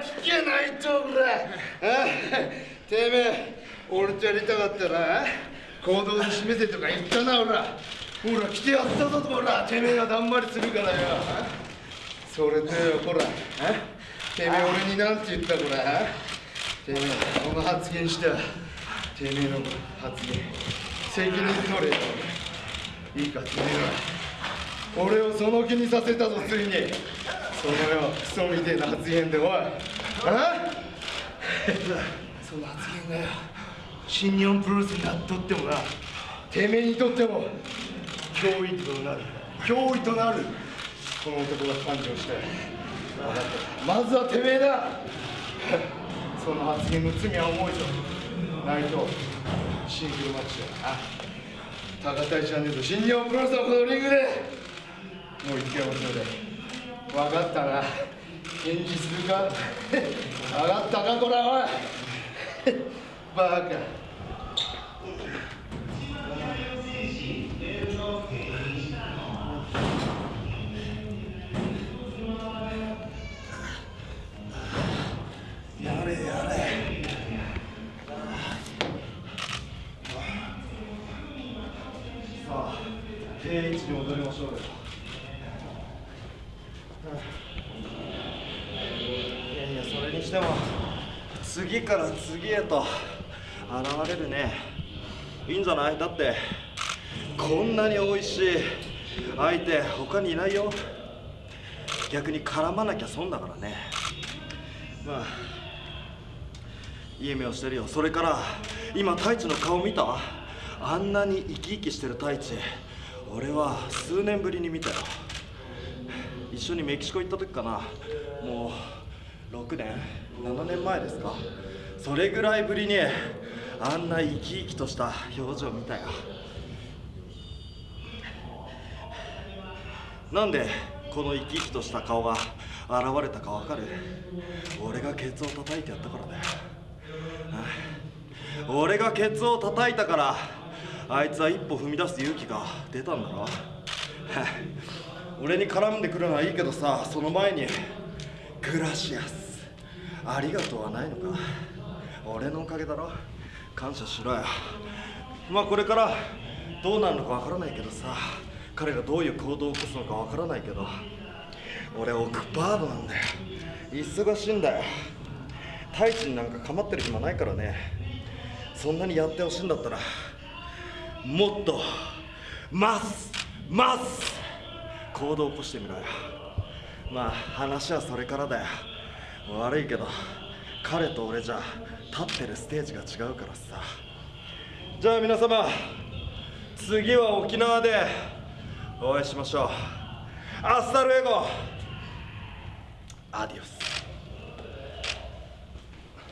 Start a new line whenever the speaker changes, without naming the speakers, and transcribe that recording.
聞けないとこら。てめえ俺とやりたかったら。行動で示せとか言ったなほらほら来てやったぞほら。てめえがだんまりするからよ。それとよほら。てめえ俺になんて言ったこら。てめえこの発言した。てめえの発言責任取れよいいかてめえは俺をその気にさせたぞついにそのよクソみてえな発言でおいあその発言がよ新日本プロレスになっとってもなてめえにとっても脅威となる脅威となるこの男が誕生したよまずはてめえだその発言の罪は重いぞないとシングルマッチだな高田じゃねえぞ新日本プロレスのこのリングでもう一回もそれで分かったな。返事するか？分かったか？これおい バカ。定位置に戻りましょうよ。
いやいやそれにしても次から次へと現れるね。いいんじゃない？だってこんなに美味しい相手他にいないよ。逆に絡まなきゃ損だからね。まあいい夢をしてるよ。それから今太一の顔見た？あんなに生き生きしてる太一。俺は数年ぶりに見たよ。一緒にメキシコ行った時かな。もう6年？7年前ですか？それぐらいぶりにあんな生き生きとした表情見たよ。なんでこの生き生きとした顔が現れたかわかる？俺がケツを叩いてやったからだよ俺がケツを叩いたからあいつは一歩踏み出す勇気が出たんだろ？俺に絡んでくるのはいいけどさその前にグラシアス。ありがとうはないのか？俺のおかげだろ？感謝しろよ。まあこれからどうなるのかわからないけどさ彼がどういう行動を起こすのかわからないけど俺オクパードなんだよ。忙しいんだよ。太一になんか構ってる暇ないからね。そんなにやってほしいんだったらもっとますます行動を起こしてみろよ。まあ話はそれからだよ。悪いけど彼と俺じゃ立ってるステージが違うからさ。じゃあ皆様次は沖縄でお会いしましょう。アスタルエゴ。アディオス。